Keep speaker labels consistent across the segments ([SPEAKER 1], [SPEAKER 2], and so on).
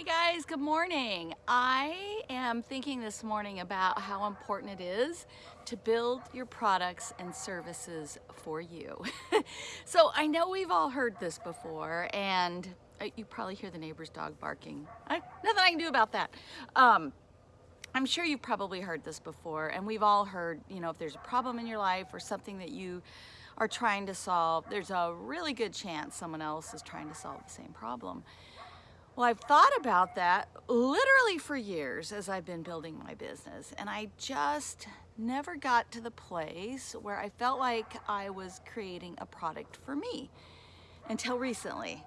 [SPEAKER 1] Hey guys, good morning. I am thinking this morning about how important it is to build your products and services for you. so I know we've all heard this before and uh, you probably hear the neighbor's dog barking. I, nothing I can do about that. Um, I'm sure you've probably heard this before and we've all heard, you know, if there's a problem in your life or something that you are trying to solve, there's a really good chance someone else is trying to solve the same problem. Well, I've thought about that literally for years as I've been building my business, and I just never got to the place where I felt like I was creating a product for me until recently.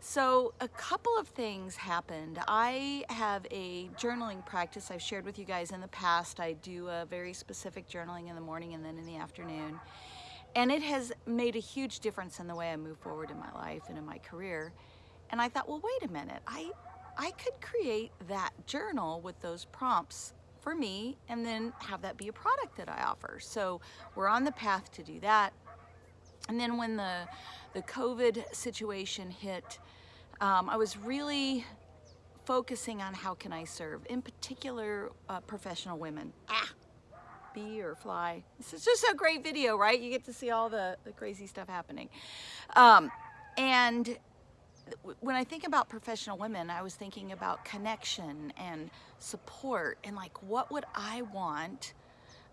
[SPEAKER 1] So a couple of things happened. I have a journaling practice I've shared with you guys in the past. I do a very specific journaling in the morning and then in the afternoon. And it has made a huge difference in the way I move forward in my life and in my career. And I thought, well, wait a minute. I, I could create that journal with those prompts for me and then have that be a product that I offer. So we're on the path to do that. And then when the, the COVID situation hit, um, I was really focusing on how can I serve, in particular, uh, professional women. Ah, bee or fly. This is just a great video, right? You get to see all the, the crazy stuff happening. Um, and when I think about professional women, I was thinking about connection and support and like what would I want,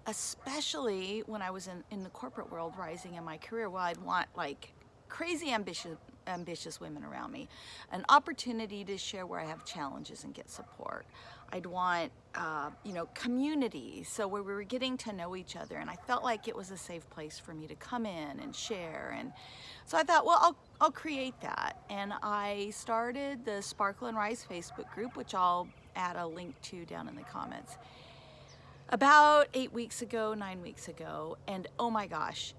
[SPEAKER 1] especially when I was in, in the corporate world rising in my career, well, I'd want like crazy ambitious ambitious women around me, an opportunity to share where I have challenges and get support. I'd want, uh, you know, community, so where we were getting to know each other, and I felt like it was a safe place for me to come in and share, and so I thought, well, I'll, I'll create that, and I started the Sparkle and Rise Facebook group, which I'll add a link to down in the comments, about eight weeks ago, nine weeks ago, and oh my gosh,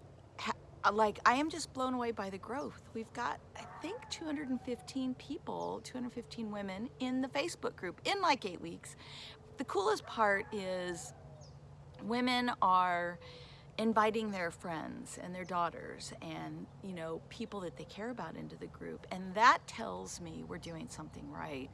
[SPEAKER 1] like I am just blown away by the growth. We've got, I think 215 people, 215 women in the Facebook group in like eight weeks. The coolest part is women are inviting their friends and their daughters and you know people that they care about into the group and that tells me we're doing something right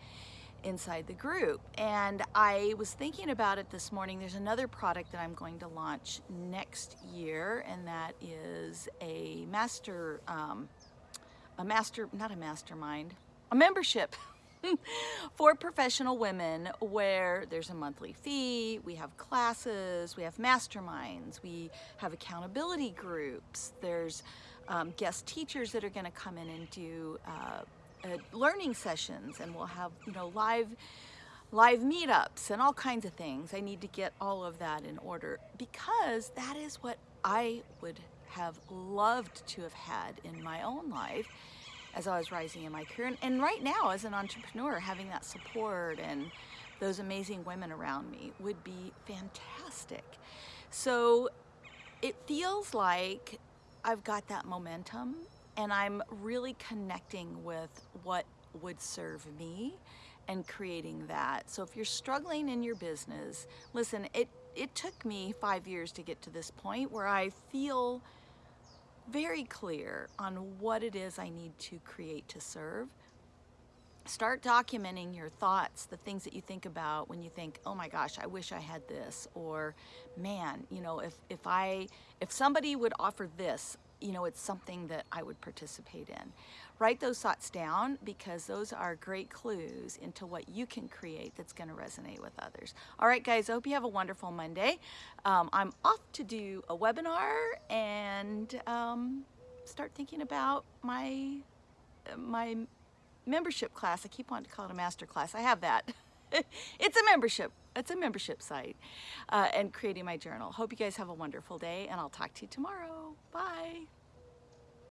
[SPEAKER 1] inside the group. And I was thinking about it this morning. There's another product that I'm going to launch next year, and that is a master, um, a master, not a mastermind, a membership. for professional women where there's a monthly fee, we have classes, we have masterminds, we have accountability groups, there's um, guest teachers that are going to come in and do uh, uh, learning sessions and we'll have, you know, live live meetups and all kinds of things. I need to get all of that in order because that is what I would have loved to have had in my own life as I was rising in my career. And, and right now as an entrepreneur, having that support and those amazing women around me would be fantastic. So it feels like I've got that momentum and I'm really connecting with what would serve me and creating that. So if you're struggling in your business, listen, it, it took me five years to get to this point where I feel very clear on what it is I need to create to serve. Start documenting your thoughts, the things that you think about when you think, oh my gosh, I wish I had this, or man, you know, if, if I, if somebody would offer this, you know, it's something that I would participate in. Write those thoughts down because those are great clues into what you can create that's going to resonate with others. All right, guys, I hope you have a wonderful Monday. Um, I'm off to do a webinar and um, start thinking about my, my membership class. I keep wanting to call it a master class. I have that. it's a membership. It's a membership site uh, and creating my journal. Hope you guys have a wonderful day and I'll talk to you tomorrow. Bye.